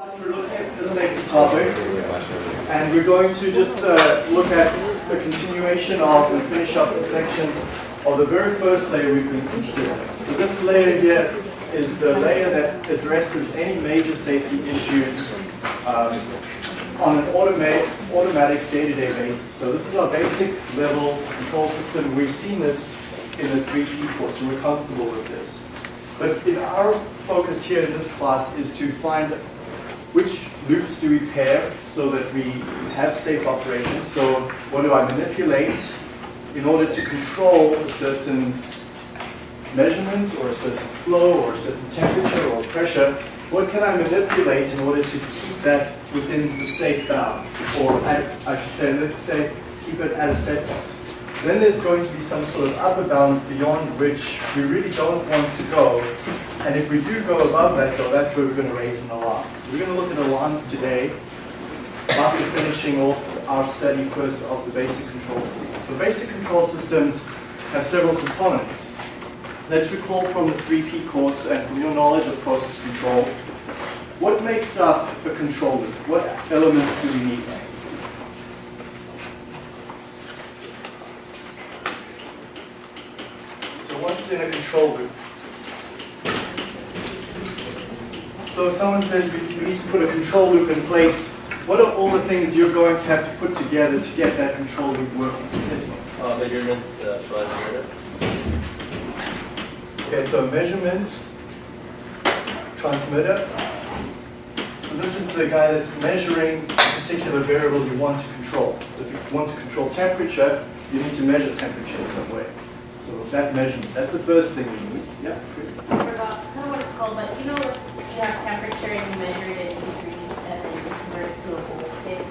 We're looking at the safety topic, and we're going to just uh, look at the continuation of and finish up the section of the very first layer we've been considering. So this layer here is the layer that addresses any major safety issues um, on an automatic, automatic day-to-day basis. So this is our basic level control system. We've seen this in the 3P course, and we're comfortable with this. But our focus here in this class is to find which loops do we pair so that we have safe operation. So what do I manipulate in order to control a certain measurement or a certain flow or a certain temperature or pressure? What can I manipulate in order to keep that within the safe bound? Or at, I should say, let's say, keep it at a set point. Then there's going to be some sort of upper bound beyond which we really don't want to go. And if we do go above that though, that's where we're going to raise an alarm. So we're going to look at alarms today after finishing off our study first of the basic control system. So basic control systems have several components. Let's recall from the 3P course and from your knowledge of process control, what makes up a control loop? What elements do we need? In a control loop? So if someone says we, we need to put a control loop in place, what are all the things you're going to have to put together to get that control loop working? Yes. Uh, measurement, uh, transmitter. Okay, so measurement, transmitter. So this is the guy that's measuring a particular variable you want to control. So if you want to control temperature, you need to measure temperature in some way. So that measurement, that's the first thing we need. Yeah. I forgot, I don't know what it's called, but you know, you have temperature and you measure it in degrees and then you convert it to a voltage.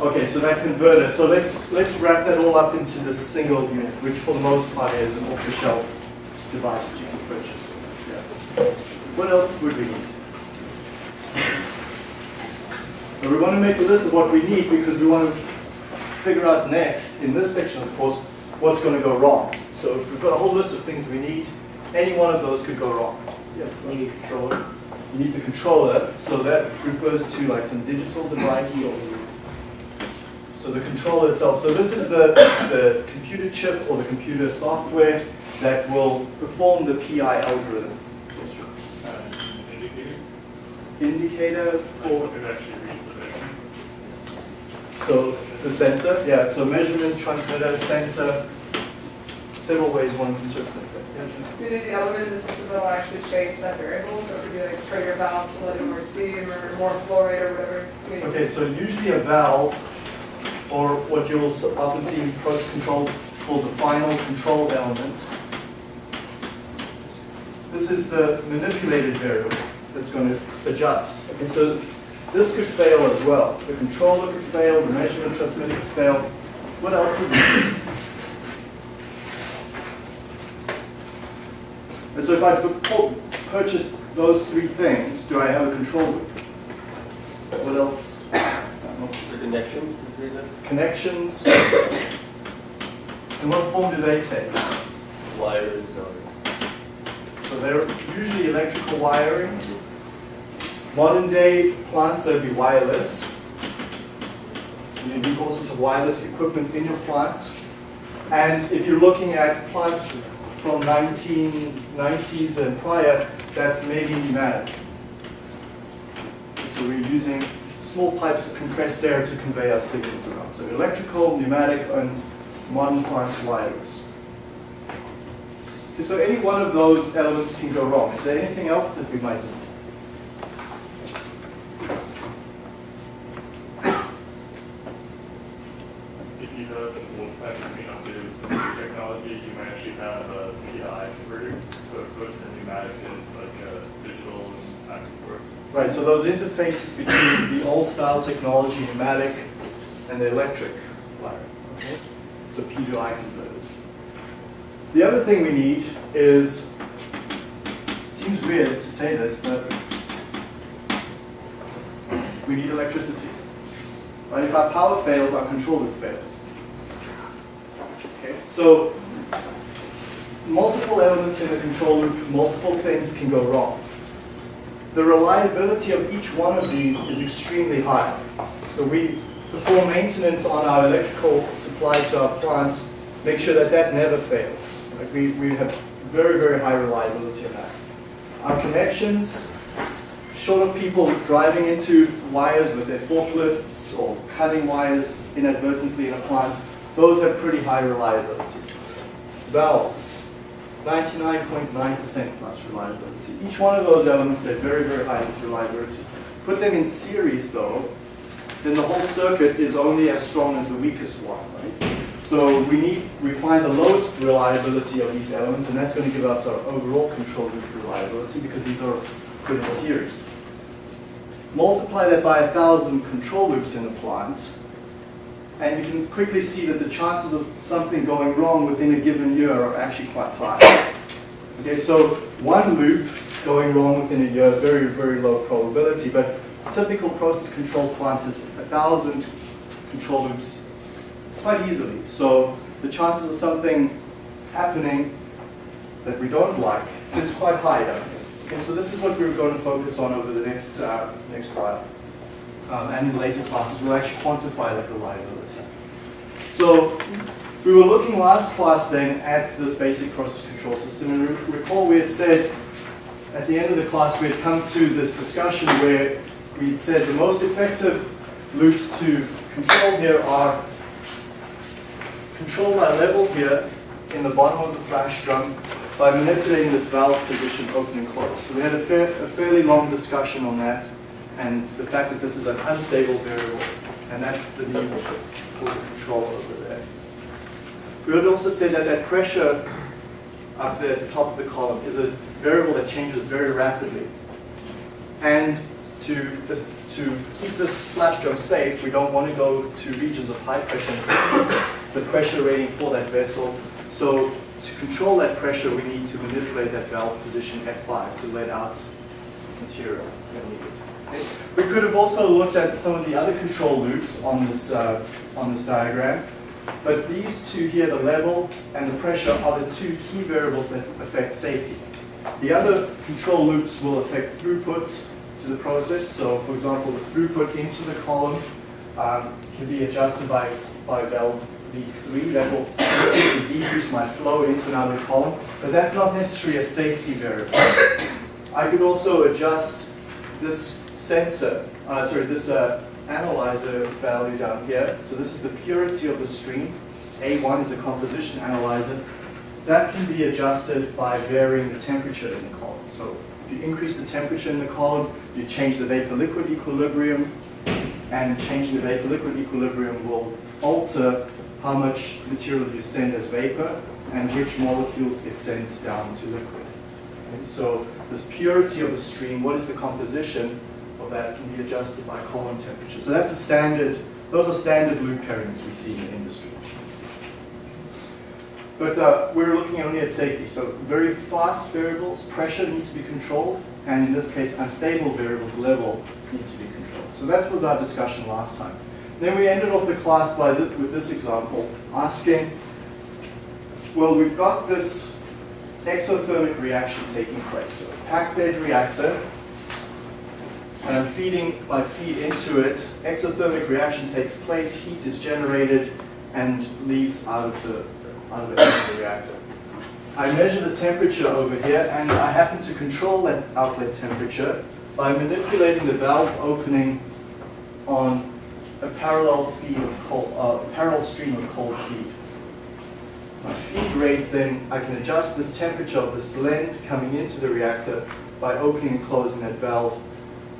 Okay, so that converter. So let's let's wrap that all up into this single unit, which for the most part is an off-the-shelf device that you can purchase. Yeah. What else would we need? And we want to make a list of what we need because we want to figure out next, in this section of course, what's going to go wrong. So if we've got a whole list of things we need, any one of those could go wrong. Yes, You need a controller. you need the controller, so that refers to like some digital device or so the controller itself. So this is the, the computer chip or the computer software that will perform the PI algorithm. Indicator for, so the sensor, yeah, so measurement, transmitter, sensor, several ways one can interpret that. Yeah, Jeanette? Do the element in the system that will actually change that variable? So it could be like trigger valve to let in more steam or more flow rate or whatever. I mean, Okay, so usually a valve, or what you'll often see in process control called the final control element. This is the manipulated variable that's going to adjust. Okay, so this could fail as well. The controller could fail, the measurement transmitter could fail. What else would be? And so if I pu- purchase those three things, do I have a control loop? What else? The connections between them. connections. And what form do they take? Wires. So they're usually electrical wiring. Modern day plants, that would be wireless. So you need all sorts of wireless equipment in your plants. And if you're looking at plants from 1990s and prior, that may be pneumatic. So we're using small pipes of compressed air to convey our signals around. So electrical, pneumatic, and modern plants wireless. Okay, So any one of those elements can go wrong. Is there anything else that we might need? If you know that will technically not do some new technology, you might actually have a PI converter, so it puts the pneumatic in like a digital and back and forth. Right, so those interfaces between the old style technology, pneumatic, and the electric wiring. Okay? So P to I converters. The other thing we need is, it seems weird to say this, but we need electricity. Right? If our power fails, our control loop fails. Okay? So multiple elements in the control loop, multiple things can go wrong. The reliability of each one of these is extremely high. So we perform maintenance on our electrical supply to our plants, make sure that that never fails. Like we, we have very, very high reliability of that. Our connections, short of people driving into wires with their forklifts or cutting wires inadvertently in a plant, those have pretty high reliability. Valves, 99.9% plus reliability. Each one of those elements, they're very, very high reliability. Put them in series though, then the whole circuit is only as strong as the weakest one, right? So we need, we find the lowest reliability of these elements, and that's going to give us our overall control loop reliability because these are put in series. Multiply that by a thousand control loops in the plant, and you can quickly see that the chances of something going wrong within a given year are actually quite high. Okay, so one loop going wrong within a year, very, very low probability, but typical process control plant is a thousand control loops quite easily. So the chances of something happening that we don't like is quite high. Okay, so this is what we're going to focus on over the next uh, next while. Um, and in later classes, we'll actually quantify that reliability. So we were looking last class then at this basic process control system, and re recall we had said at the end of the class we had come to this discussion where we had said the most effective loops to control here are control by level here in the bottom of the flash drum by manipulating this valve position open and close. So we had a, fair, a fairly long discussion on that and the fact that this is an unstable variable and that's the need for control over there. We had also said that that pressure up there at the top of the column is a variable that changes very rapidly. And to, to keep this flash drum safe, we don't want to go to regions of high pressure and exceed the pressure rating for that vessel. So to control that pressure, we need to manipulate that valve position F5 to let out material. We could have also looked at some of the other control loops on this, uh, on this diagram, but these two here, the level and the pressure, are the two key variables that affect safety. The other control loops will affect throughput to the process. So for example, the throughput into the column um, can be adjusted by, by valve V3 that will decrease my flow into another column, but that's not necessarily a safety variable. I could also adjust this sensor, uh, sorry, this uh, analyzer value down here. So this is the purity of the stream. A1 is a composition analyzer. That can be adjusted by varying the temperature in the column. So if you increase the temperature in the column, you change the vapor-liquid equilibrium, and changing the vapor-liquid equilibrium will alter how much material you send as vapor and which molecules get sent down to liquid. Okay, so this purity of the stream, what is the composition of that can be adjusted by column temperature. So that's a standard, those are standard loop pairings we see in the industry. But uh, we're looking only at safety. So very fast variables, pressure needs to be controlled, and in this case, unstable variables, level, needs to be controlled. So that was our discussion last time. Then we ended off the class by th with this example, asking, well, we've got this exothermic reaction taking place. So a packed bed reactor, and I'm feeding my feed into it. Exothermic reaction takes place, heat is generated, and leaves out of the, out of the reactor. I measure the temperature over here, and I happen to control that outlet temperature by manipulating the valve opening on a parallel feed of cold, uh, parallel stream of cold feed. My feed rates then, I can adjust this temperature of this blend coming into the reactor by opening and closing that valve.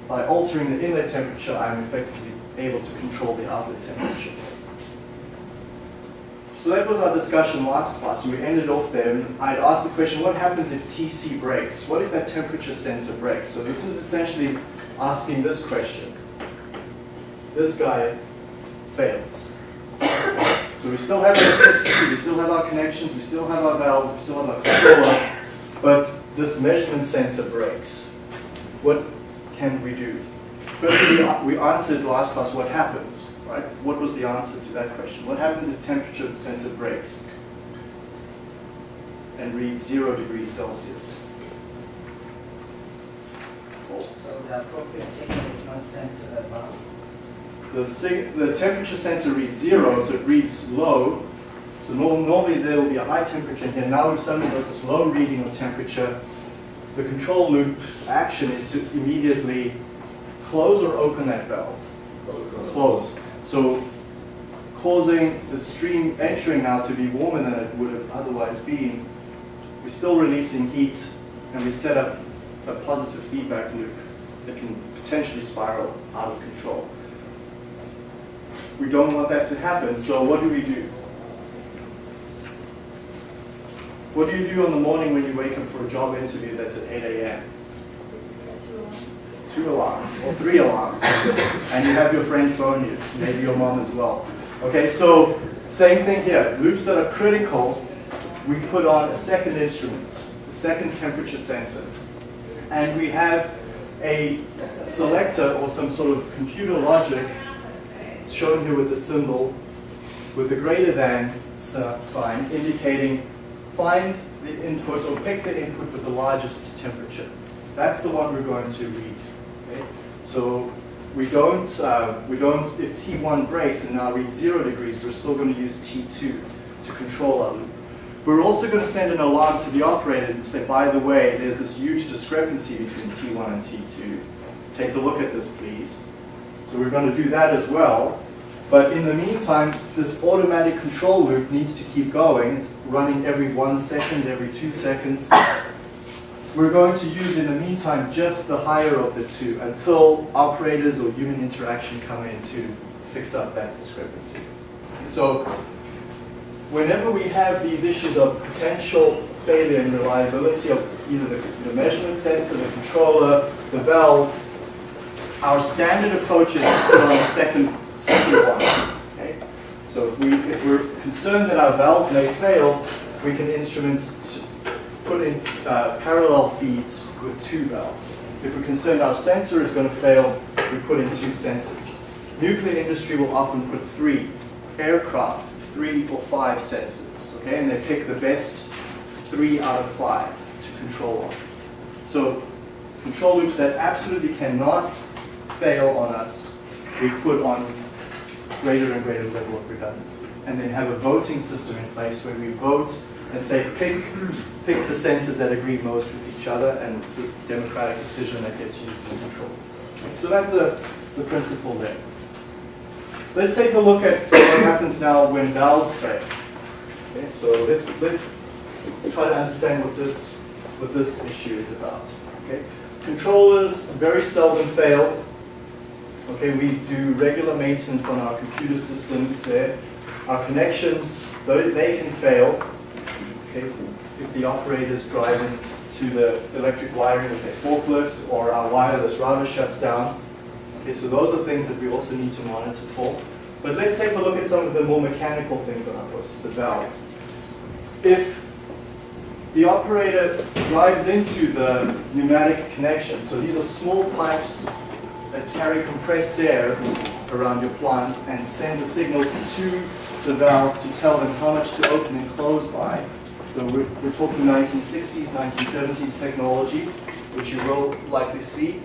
By altering the inlet temperature, I'm effectively able to control the outlet temperature. So that was our discussion last class, we ended off there. I'd asked the question, what happens if TC breaks? What if that temperature sensor breaks? So this is essentially asking this question this guy fails. So we still have electricity, we still have our connections, we still have our valves, we still have our controller, but this measurement sensor breaks. What can we do? First, we answered last class what happens, right? What was the answer to that question? What happens if temperature sensor breaks and reads zero degrees Celsius? Oh, so the appropriate signal is not sent to the valve. The, the temperature sensor reads zero, so it reads low. So normally there will be a high temperature here. Now we've suddenly got this low reading of temperature. The control loop's action is to immediately close or open that valve. Close. So causing the stream entering now to be warmer than it would have otherwise been. We're still releasing heat and we set up a positive feedback loop that can potentially spiral out of control. We don't want that to happen, so what do we do? What do you do on the morning when you wake up for a job interview that's at 8 a.m.? Two alarms, or three alarms, and you have your friend phone you, maybe your mom as well. Okay, so same thing here. Loops that are critical, we put on a second instrument, a second temperature sensor, and we have a selector or some sort of computer logic shown here with the symbol with the greater than uh, sign indicating find the input or pick the input with the largest temperature. That's the one we're going to read. okay? So we don't, uh, we don't, if T1 breaks and now reads zero degrees, we're still going to use T2 to control our loop. We're also going to send an alarm to the operator and say, by the way, there's this huge discrepancy between T1 and T2. Take a look at this, please. So we're going to do that as well. But in the meantime, this automatic control loop needs to keep going. It's running every one second, every two seconds. We're going to use in the meantime just the higher of the two until operators or human interaction come in to fix up that discrepancy. So whenever we have these issues of potential failure and reliability of either the, the measurement sensor, the controller, the valve, our standard approach is on a second, second one. Okay? So if, we, if we're concerned that our valve may fail, we can instrument, put in uh, parallel feeds with two valves. If we're concerned our sensor is going to fail, we put in two sensors. Nuclear industry will often put three. Aircraft, three or five sensors. Okay, and they pick the best three out of five to control on. So control loops that absolutely cannot fail on us, we put on greater and greater level of redundancy. And then have a voting system in place where we vote and say, pick, pick the sensors that agree most with each other, and it's a democratic decision that gets used in control. So that's the, the principle there. Let's take a look at what happens now when valves fail. Okay, so let's, let's try to understand what this, what this issue is about. Okay? Controllers very seldom fail. Okay, we do regular maintenance on our computer systems there. Our connections, though they can fail, okay, if the operator is driving to the electric wiring with a forklift or our wireless router shuts down. Okay, so those are things that we also need to monitor for. But let's take a look at some of the more mechanical things on our process, the valves. If the operator drives into the pneumatic connection, so these are small pipes that carry compressed air around your plant and send the signals to the valves to tell them how much to open and close by. So we're, we're talking 1960s, 1970s technology, which you will likely see.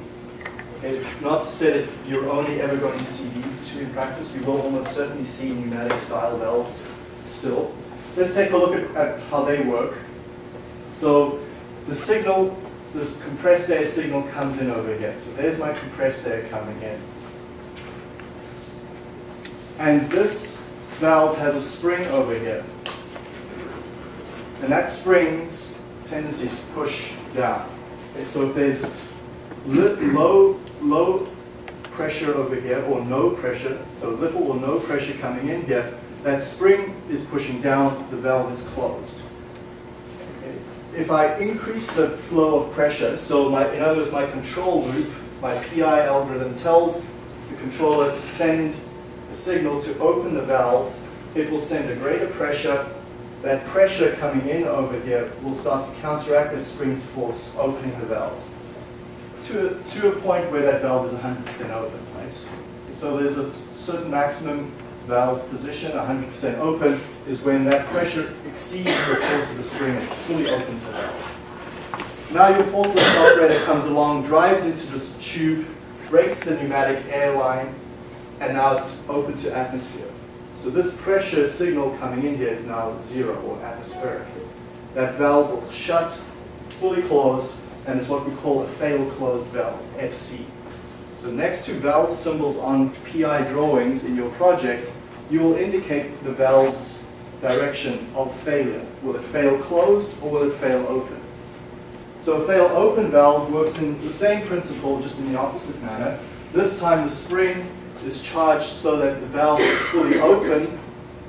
Okay, not to say that you're only ever going to see these two in practice, you will almost certainly see pneumatic style valves still. Let's take a look at, at how they work. So the signal, this compressed air signal comes in over here. So there's my compressed air coming in. And this valve has a spring over here. And that spring's tendency to push down. Okay, so if there's low, low pressure over here, or no pressure, so little or no pressure coming in here, that spring is pushing down, the valve is closed. If I increase the flow of pressure, so my, in other words, my control loop, my PI algorithm tells the controller to send a signal to open the valve, it will send a greater pressure. That pressure coming in over here will start to counteract that spring's force, opening the valve to a, to a point where that valve is 100% open, right? So there's a certain maximum valve position, 100% open, is when that pressure exceeds the force of the spring and fully opens the valve. Now your forklift operator comes along, drives into this tube, breaks the pneumatic air line, and now it's open to atmosphere. So this pressure signal coming in here is now zero or atmospheric. That valve will shut, fully closed, and it's what we call a fail closed valve, FC. So next to valve symbols on PI drawings in your project, you will indicate the valve's direction of failure. Will it fail closed or will it fail open? So a fail open valve works in the same principle, just in the opposite manner. This time the spring is charged so that the valve is fully open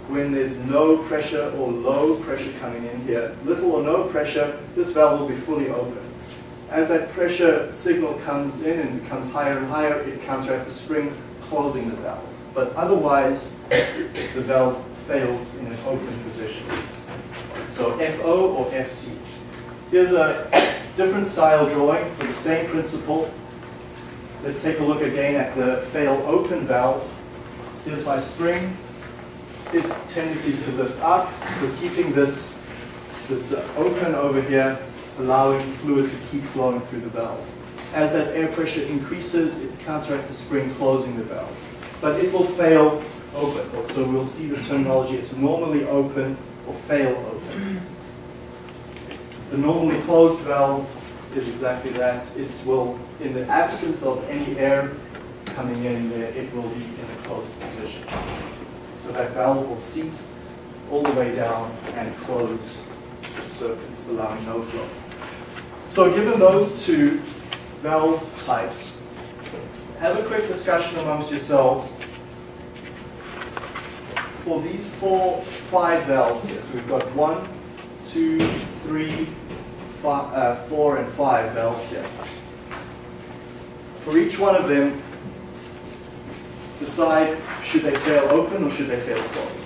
when there's no pressure or low pressure coming in here. Little or no pressure, this valve will be fully open. As that pressure signal comes in and becomes higher and higher, it counteracts the spring, closing the valve. But otherwise, the valve fails in an open position. So FO or FC. Here's a different style drawing for the same principle. Let's take a look again at the fail open valve. Here's my spring. Its tendency to lift up, so keeping this, this open over here, allowing fluid to keep flowing through the valve. As that air pressure increases, it counteracts the spring closing the valve. But it will fail open, so we'll see this terminology as normally open or fail open. The normally closed valve is exactly that. It will, in the absence of any air coming in there, it will be in a closed position. So that valve will seat all the way down and close the circuit, allowing no flow. So given those two valve types, have a quick discussion amongst yourselves for these four, five valves here. So we've got one, two, three, fi- uh, four, and five valves here. For each one of them, decide should they fail open or should they fail closed.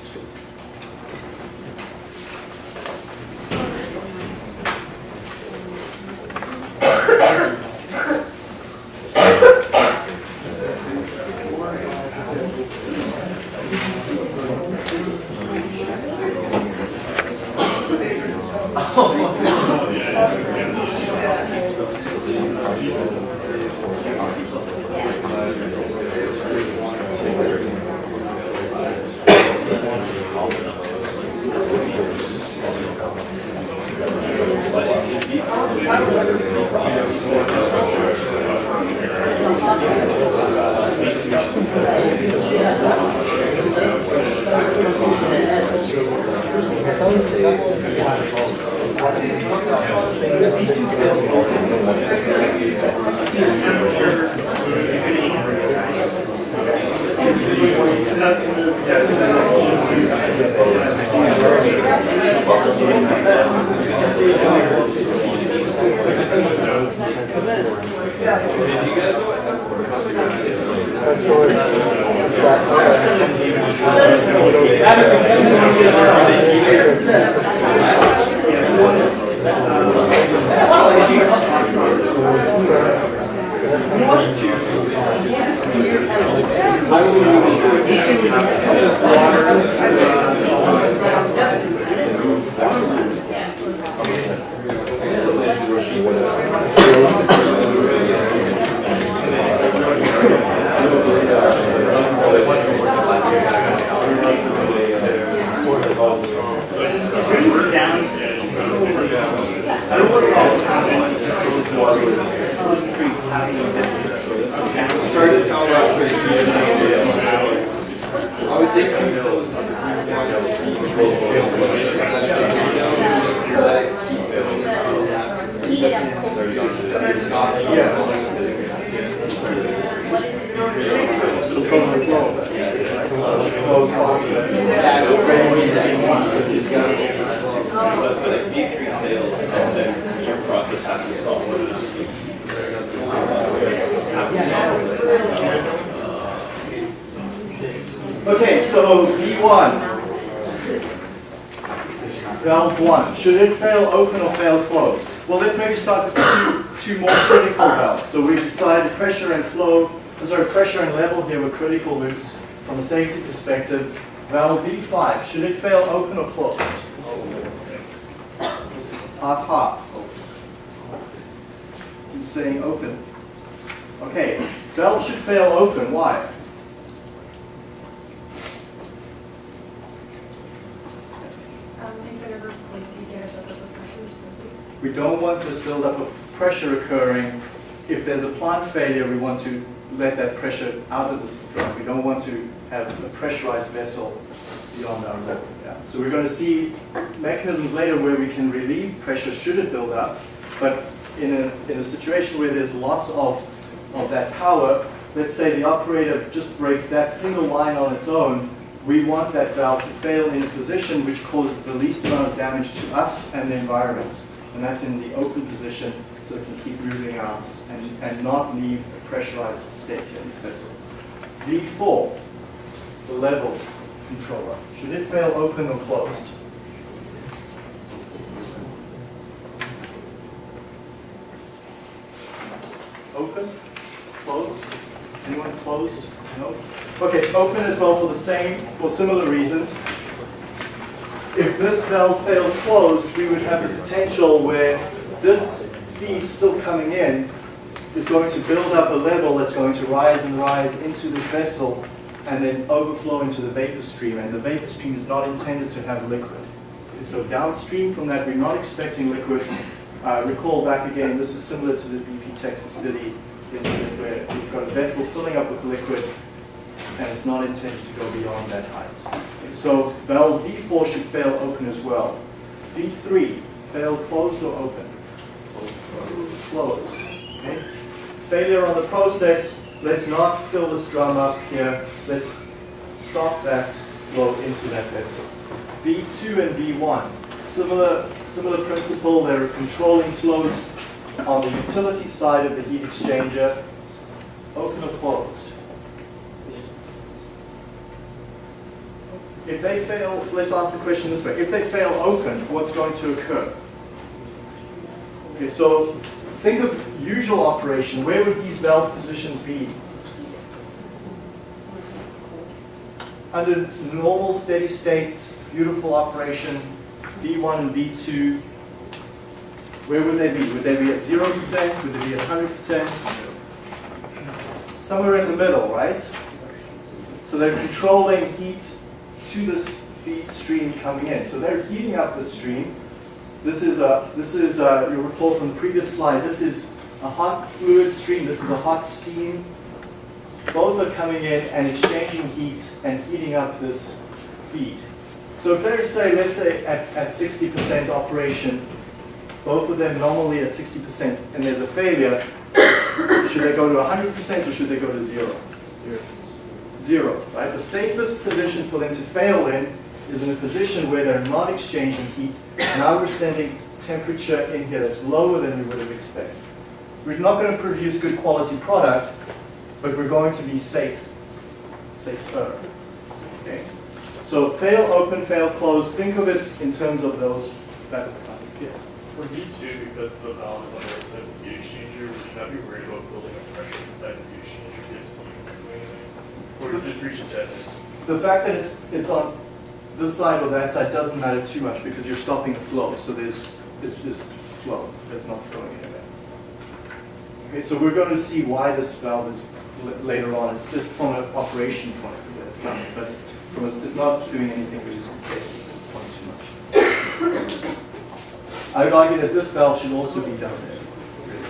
1. Valve 1. Should it fail open or fail closed? Well, let's maybe start with two, two more critical valves. So we decided pressure and flow, uh, sorry, pressure and level here were critical loops from a safety perspective. Valve V5, should it fail open or closed? Half half. I'm saying open. Okay, valve should fail open, why? We don't want this buildup of pressure occurring. If there's a plant failure, we want to let that pressure out of the drum. We don't want to have a pressurized vessel beyond our level. Yeah. So we're going to see mechanisms later where we can relieve pressure should it build up. But in a, in a situation where there's loss of, of that power, let's say the operator just breaks that single line on its own, we want that valve to fail in a position which causes the least amount of damage to us and the environment. And that's in the open position so it can keep moving out and, and not leave a pressurized state here in this vessel. V4, the level controller. Should it fail open or closed? Open? Closed? Anyone closed? No? Okay, open as well for the same, for similar reasons. If this valve failed closed, we would have the potential where this feed still coming in is going to build up a level that's going to rise and rise into this vessel and then overflow into the vapor stream. And the vapor stream is not intended to have liquid. So downstream from that, we're not expecting liquid. Uh, recall back again, this is similar to the BP Texas City incident where we've got a vessel filling up with liquid and it's not intended to go beyond that height. So valve V4 should fail open as well. V3, fail closed or open? Closed. Okay. Failure on the process, let's not fill this drum up here. Let's stop that flow into that vessel. V2 and V1, similar, similar principle. There are controlling flows on the utility side of the heat exchanger. Open or closed? If they fail, let's ask the question this way. If they fail open, what's going to occur? Okay, so think of usual operation. Where would these valve positions be? Under normal steady state, beautiful operation, V1 and V2, where would they be? Would they be at 0%? Would they be at 100%? Somewhere in the middle, right? So they're controlling heat to this feed stream coming in. So they're heating up the stream. This is a, this is a, you recall from the previous slide, this is a hot fluid stream, this is a hot steam. Both are coming in and exchanging heat and heating up this feed. So if they're, say, let's say at, at 60% operation, both of them normally at 60%, and there's a failure, should they go to 100% or should they go to zero? Zero zero, right? The safest position for them to fail in is in a position where they're not exchanging heat. Now we're sending temperature in here that's lower than we would have expected. We're not going to produce good quality product, but we're going to be safe, safer. Okay? So fail open, fail close. Think of it in terms of those that Yes. For V2, because the valve is on the heat exchanger, would you not be worried about building up pressure inside the heat exchanger if it's steam doing anything? Or just that? The fact that it's it's on this side or that side doesn't matter too much because you're stopping the flow. So there's it's just flow that's not going anywhere. Okay, so we're going to see why this valve is later on. It's just from an operation point of view it's done, but from a, it's not doing anything really safety point too much. I would argue that this valve should also be done there,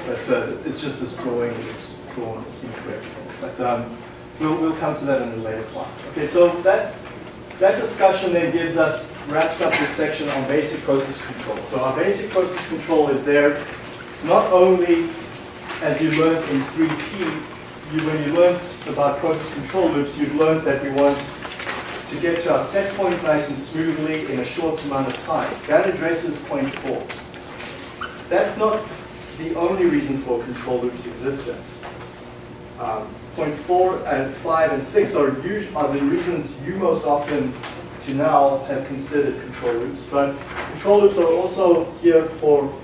but uh, it's just this drawing is drawn incorrectly. But um, we'll, we'll come to that in a later class. Okay, so that that discussion then gives us, wraps up this section on basic process control. So our basic process control is there not only, as you learned in 3P, you, when you learned about process control loops, you've learned that we want to get to our set point and smoothly in a short amount of time. That addresses point four. That's not the only reason for control loops existence. Um, point four and five and six are, are the reasons you most often to now have considered control loops. But control loops are also here for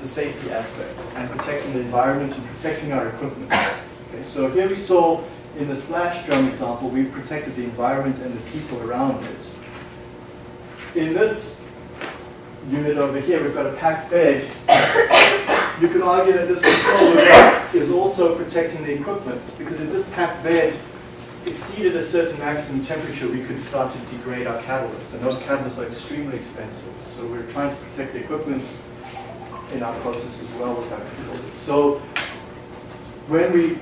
the safety aspect and protecting the environment and protecting our equipment. Okay, so here we saw in the flash drum example, we protected the environment and the people around it. In this unit over here, we've got a packed bed. you could argue that this control loop is also protecting the equipment, because if this packed bed exceeded a certain maximum temperature, we could start to degrade our catalyst, and those catalysts are extremely expensive. So we're trying to protect the equipment in our process as well with our control loop. So when we,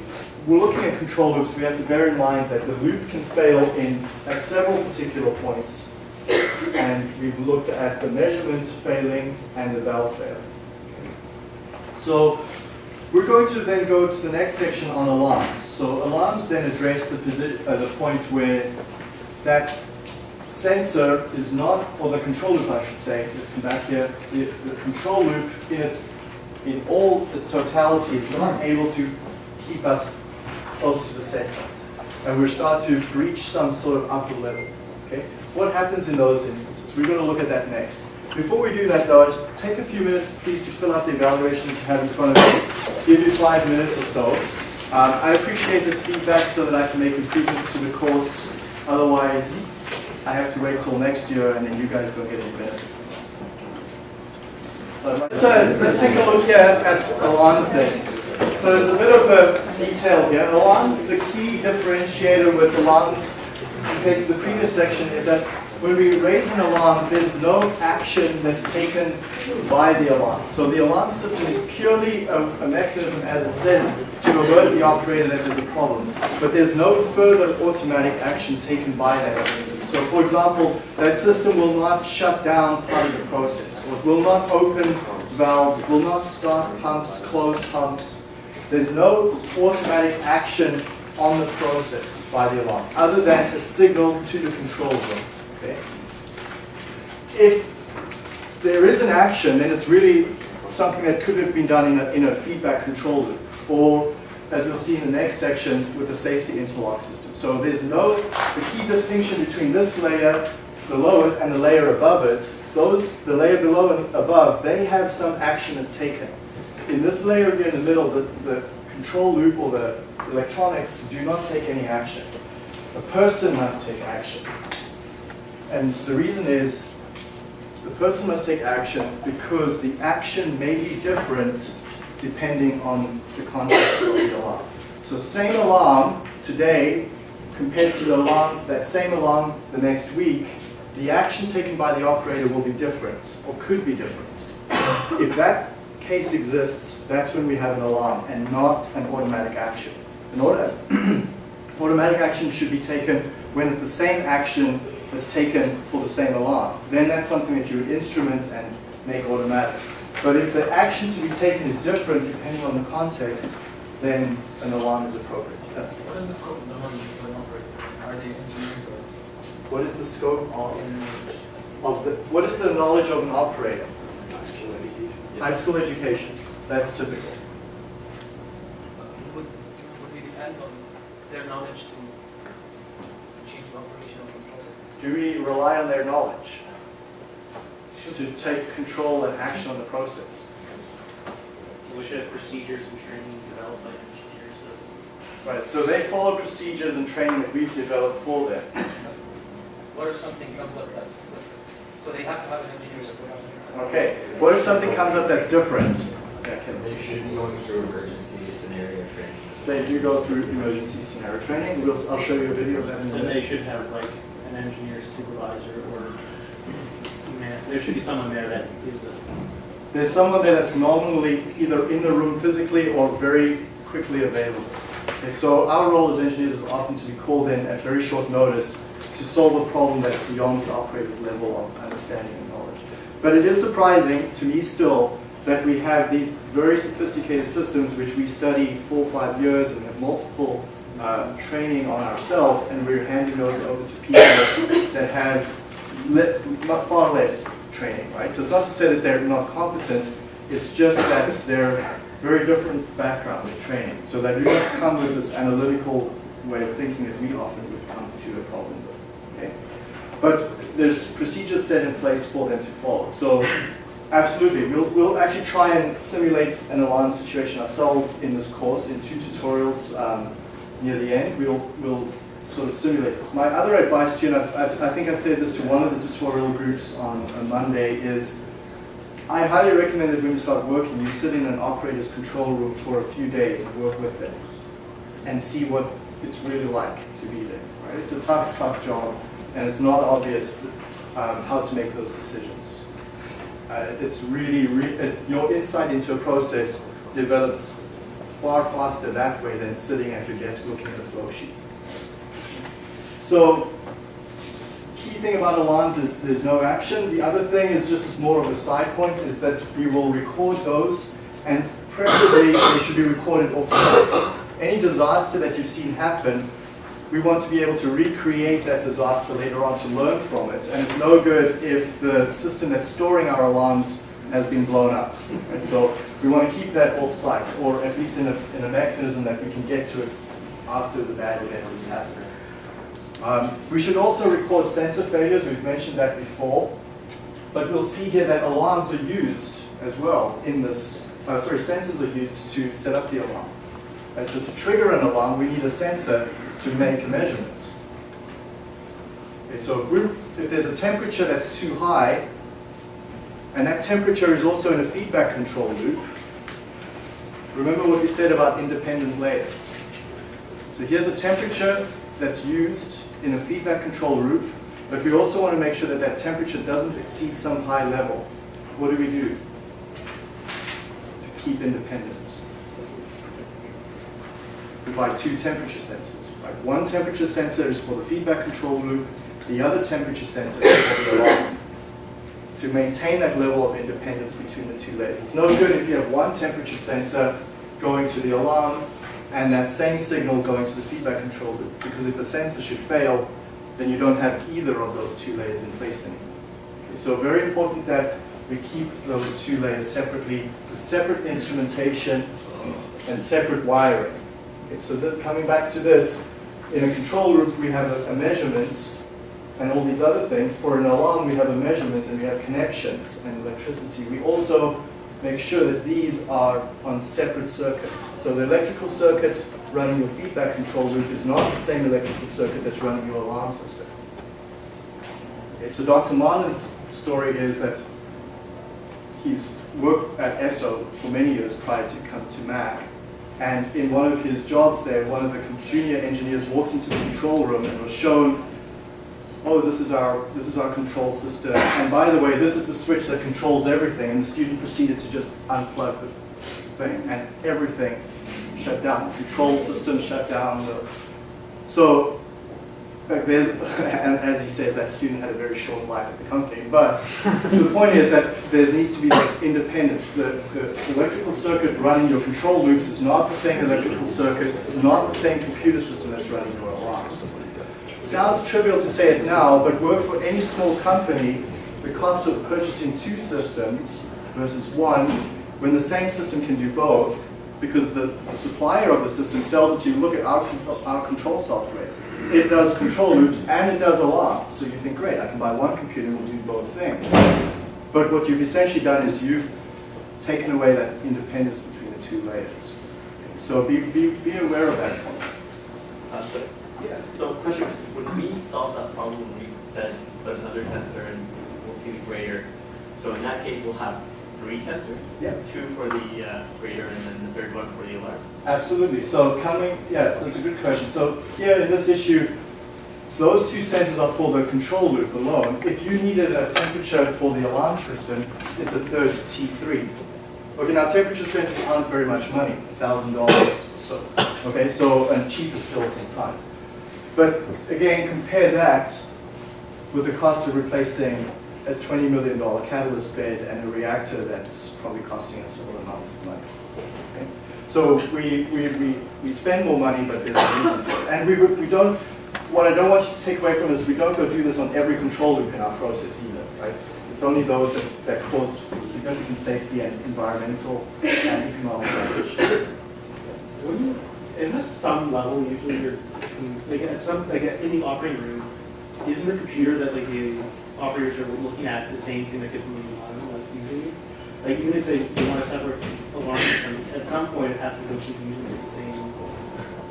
we're looking at control loops, we have to bear in mind that the loop can fail in at several particular points. And we've looked at the measurements failing and the valve failing. So we're going to then go to the next section on alarms. So alarms then address the, uh, the point where that sensor is not, or the control loop I should say, let's come back here, the, the control loop in its, in all its totality is not able to keep us close to the set point. And we start to reach some sort of upper level, okay? What happens in those instances? We're going to look at that next. Before we do that though, just take a few minutes please to fill out the evaluation that you have in front of you. Give you five minutes or so. Um, I appreciate this feedback so that I can make improvements to the course. Otherwise, I have to wait till next year and then you guys don't get any benefit. So uh, let's take a look here at alarms then. So there's a bit of a detail here. Alarms, the key differentiator with alarms compared to the previous section is that when we raise an alarm, there's no action that's taken by the alarm. So the alarm system is purely a, a mechanism, as it says, to alert the operator that there's a problem. But there's no further automatic action taken by that system. So for example, that system will not shut down part of the process, or it will not open valves, will not start pumps, close pumps. There's no automatic action on the process by the alarm, other than a signal to the control room. Okay? If there is an action, then it's really something that could have been done in a, in a feedback control loop, or as we'll see in the next section with the safety interlock system. So there's no, the key distinction between this layer below it and the layer above it, those, the layer below and above, they have some action that's taken. In this layer here in the middle, the, the control loop or the electronics do not take any action. A person must take action. And the reason is, the person must take action because the action may be different depending on the context of the alarm. So same alarm today compared to the alarm, that same alarm the next week, the action taken by the operator will be different or could be different. If that case exists, that's when we have an alarm and not an automatic action. An auto automatic action should be taken when it's the same action that's taken for the same alarm. Then that's something that you would instrument and make automatic. But if the action to be taken is different depending on the context, then an alarm is appropriate. Yes. What is the scope of the knowledge of an operator? Are they engineers or? What is the scope of, of the, what is the knowledge of an operator? High school education, that's typical. Would, would we depend on their knowledge to change the operation of the product? Do we rely on their knowledge to take control and action on the process? We should have procedures and training developed by engineers. Right, so they follow procedures and training that we've developed for them. What if something comes up that's, so they have to have an engineer support? Okay, what if something comes up that's different? Yeah, They should be going through emergency scenario training. They do go through emergency scenario training. We'll, I'll show you a video of that in a And they should have like an engineer supervisor or, there should be someone there that is the, There's someone there that's normally either in the room physically or very quickly available. Okay, so our role as engineers is often to be called in at very short notice to solve a problem that's beyond the operator's level of understanding and knowledge. But it is surprising to me still that we have these very sophisticated systems which we study four or five years and have multiple uh, training on ourselves and we're handing those over to people that have not far less training, right? So it's not to say that they're not competent, it's just that they're very different background and training. So they do not come with this analytical way of thinking that we often would come to a problem with, okay? But there's procedures set in place for them to follow. So absolutely, we'll, we'll actually try and simulate an alarm situation ourselves in this course in two tutorials um, near the end. We'll, we'll sort of simulate this. My other advice to you, and I've, I've, I think I said this to one of the tutorial groups on, on Monday, is I highly recommend that when you start working, you sit in an operator's control room for a few days and work with them and see what it's really like to be there. Right? It's a tough, tough job, and it's not obvious um, how to make those decisions. Uh, it's really, re- it, your insight into a process develops far faster that way than sitting at your desk looking at the flow sheet. So, key thing about alarms is there's no action. The other thing is just more of a side point is that we will record those and preferably they should be recorded off-site. Any disaster that you've seen happen, we want to be able to recreate that disaster later on to learn from it. And it's no good if the system that's storing our alarms has been blown up. Right? So we want to keep that off-site, or at least in a, in a mechanism that we can get to it after the bad event has happened. Um, we should also record sensor failures, we've mentioned that before, but we'll see here that alarms are used as well in this, uh, sorry, sensors are used to set up the alarm. And so to trigger an alarm, we need a sensor to make a measurement. Okay, so if, if there's a temperature that's too high, and that temperature is also in a feedback control loop, remember what we said about independent layers. So here's a temperature that's used in a feedback control loop, but we also want to make sure that that temperature doesn't exceed some high level. What do we do to keep independence? We buy two temperature sensors. Right? One temperature sensor is for the feedback control loop, the other temperature sensor is for the alarm. To maintain that level of independence between the two layers. It's no good if you have one temperature sensor going to the alarm and that same signal going to the feedback control loop. Because if the sensor should fail, then you don't have either of those two layers in place anymore. Okay, so very important that we keep those two layers separately, with separate instrumentation and separate wiring. Okay, so coming back to this, in a control loop we have a, a measurement and all these other things. For an alarm we have a measurement and we have connections and electricity. We also make sure that these are on separate circuits. So the electrical circuit running your feedback control loop is not the same electrical circuit that's running your alarm system. Okay, so Dr. Marlin's story is that he's worked at Esso for many years prior to come to Mac. And in one of his jobs there, one of the junior engineers walked into the control room and was shown oh, this is our this is our control system. And by the way, this is the switch that controls everything. And the student proceeded to just unplug the thing, and everything shut down. The control system shut down. The, so like there's, and as he says, that student had a very short life at the company. But the point is that there needs to be this independence. The, the electrical circuit running your control loops is not the same electrical circuit. It's not the same computer system that's running your alarms sounds trivial to say it now, but work for any small company, the cost of purchasing two systems versus one, when the same system can do both, because the, the supplier of the system sells it to you, look at our, our control software. It does control loops and it does alarms. So you think, great, I can buy one computer and we'll do both things. But what you've essentially done is you've taken away that independence between the two layers. So be, be, be aware of that point. Yeah, so question, would we solve that problem when we said put another sensor and we'll see the grader? So in that case, we'll have three sensors? Yeah. Two for the uh, grader and then the third one for the alarm? Absolutely. So coming, yeah, so it's a good question. So here in this issue, those two sensors are for the control loop alone. If you needed a temperature for the alarm system, it's a third T3. Okay, now temperature sensors aren't very much money, $1,000 or so. Okay, so, and cheaper still sometimes. But again, compare that with the cost of replacing a $20 million catalyst bed and a reactor that's probably costing a similar amount of money. Okay? So we, we, we, we spend more money, but there's a reason for it. And we, we don't, what I don't want you to take away from this, we don't go do this on every control loop in our process either, right? It's only those that, that cause significant safety and environmental and economic damage. Isn't at some level usually you're, like at some, like at, in the operating room, isn't the computer that like the operators are looking at the same thing that gets moving on, like usually? Like even if they, they want to separate alarm system, at some point it has to go to the same.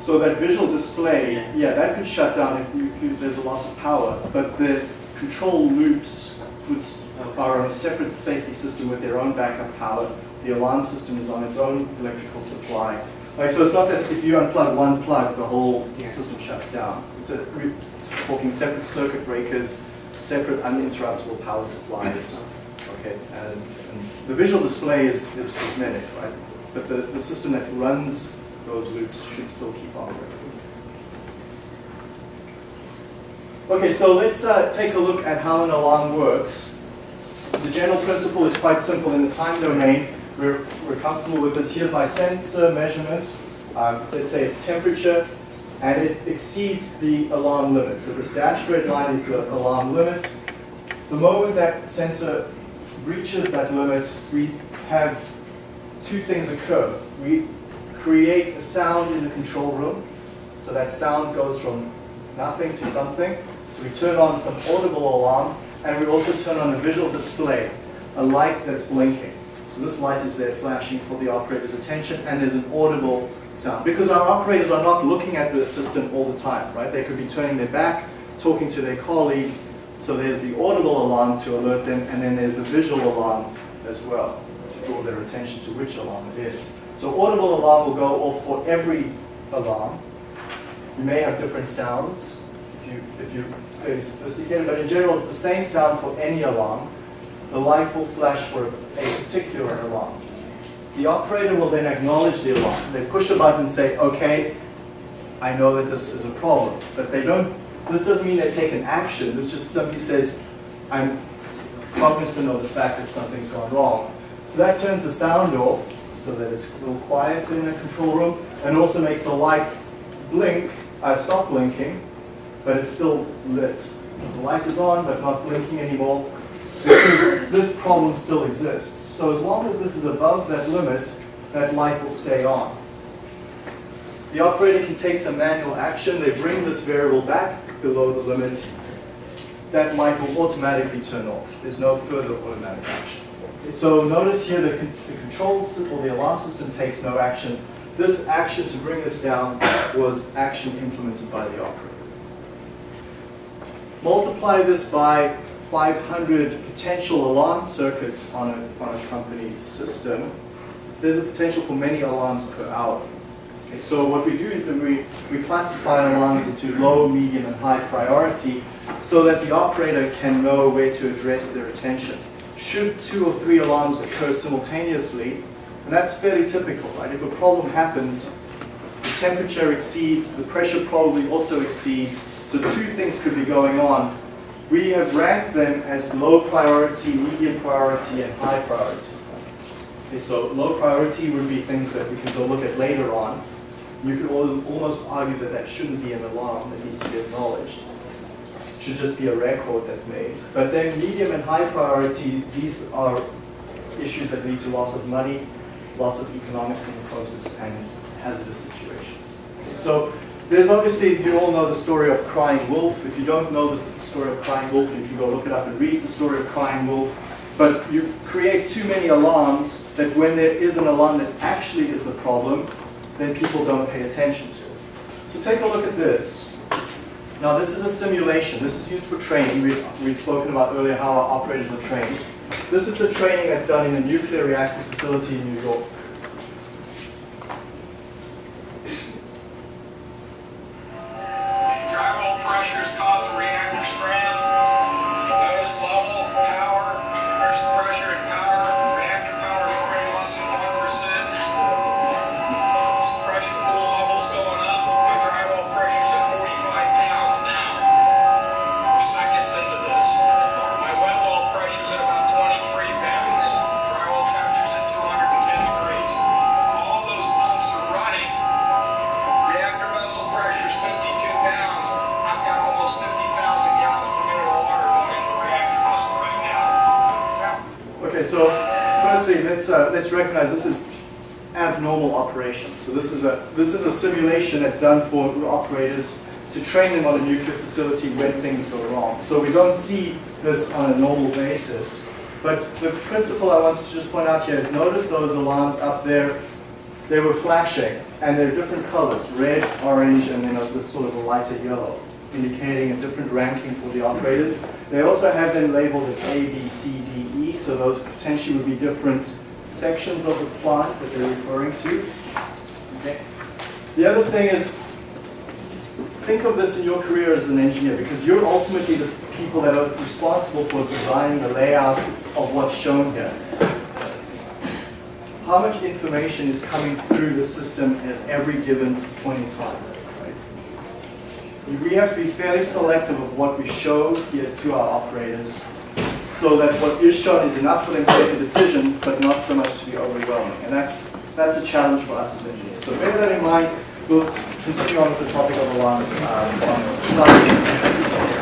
So that visual display, yeah, that could shut down if, you, if you, there's a loss of power, but the control loops which are on a separate safety system with their own backup power. The alarm system is on its own electrical supply. Like, so it's not that if you unplug one plug, the whole Yeah. system shuts down. It's a, we're talking separate circuit breakers, separate uninterruptible power supplies. Okay, and, and the visual display is, is cosmetic, right? But the, the system that runs those loops should still keep on working. Okay, so let's uh, take a look at how an alarm works. The general principle is quite simple. In the time domain, we're, we're comfortable with this. Here's my sensor measurement. Um, let's say it's temperature, and it exceeds the alarm limit. So this dashed red line is the alarm limit. The moment that sensor breaches that limit, we have two things occur. We create a sound in the control room. So that sound goes from nothing to something. So we turn on some audible alarm, and we also turn on a visual display, a light that's blinking. So this light is there flashing for the operator's attention, and there's an audible sound. Because our operators are not looking at the system all the time, right? They could be turning their back, talking to their colleague. So there's the audible alarm to alert them, and then there's the visual alarm as well to draw their attention to which alarm it is. So audible alarm will go off for every alarm. You may have different sounds if, you, if you're fairly sophisticated, but in general it's the same sound for any alarm. The light will flash for a particular alarm. The operator will then acknowledge the alarm. They push a button and say, okay, I know that this is a problem. But they don't, this doesn't mean they take an action. This just simply says, I'm cognizant of the fact that something's gone wrong. So that turns the sound off so that it's a little quiet in a control room and also makes the light blink, uh, stop blinking, but it's still lit. So the light is on but not blinking anymore because this problem still exists. So as long as this is above that limit, that light will stay on. The operator can take some manual action. They bring this variable back below the limit. That light will automatically turn off. There's no further automatic action. So notice here the, the control or the alarm system takes no action. This action to bring this down was action implemented by the operator. Multiply this by 500 potential alarm circuits on a, on a company's system. There's a potential for many alarms per hour. Okay, so what we do is that we, we classify alarms into low, medium, and high priority so that the operator can know where to address their attention. Should two or three alarms occur simultaneously, and that's fairly typical, right? If a problem happens, the temperature exceeds, the pressure probably also exceeds, so two things could be going on. We have ranked them as low priority, medium priority, and high priority. Okay, so low priority would be things that we can go look at later on. You could almost argue that that shouldn't be an alarm that needs to be acknowledged. It should just be a record that's made. But then medium and high priority, these are issues that lead to loss of money, loss of economics in the process, and hazardous situations. So there's obviously, you all know the story of Crying Wolf. If you don't know the story of Crying Wolf, you can go look it up and read the story of Crying Wolf. But you create too many alarms that when there is an alarm that actually is the problem, then people don't pay attention to it. So take a look at this. Now this is a simulation. This is used for training. We've, we've spoken about earlier how our operators are trained. This is the training that's done in the nuclear reactor facility in New York. Okay, so firstly, let's uh, let's recognize this is abnormal operation. So this is a this is a simulation that's done for operators to train them on a nuclear facility when things go wrong. So we don't see this on a normal basis. But the principle I wanted to just point out here is notice those alarms up there, they were flashing and they're different colors, red, orange, and then this sort of a lighter yellow. indicating a different ranking for the operators. They also have them labeled as A, B, C, D, E, so those potentially would be different sections of the plant that they're referring to. Okay. The other thing is, think of this in your career as an engineer, because you're ultimately the people that are responsible for designing the layout of what's shown here. How much information is coming through the system at every given point in time? right? We have to be fairly selective of what we show here to our operators so that what is shown is enough for them to make a decision, but not so much to be overwhelming. And that's, that's a challenge for us as engineers. So bear that in mind. We'll continue on with the topic of alarms. um,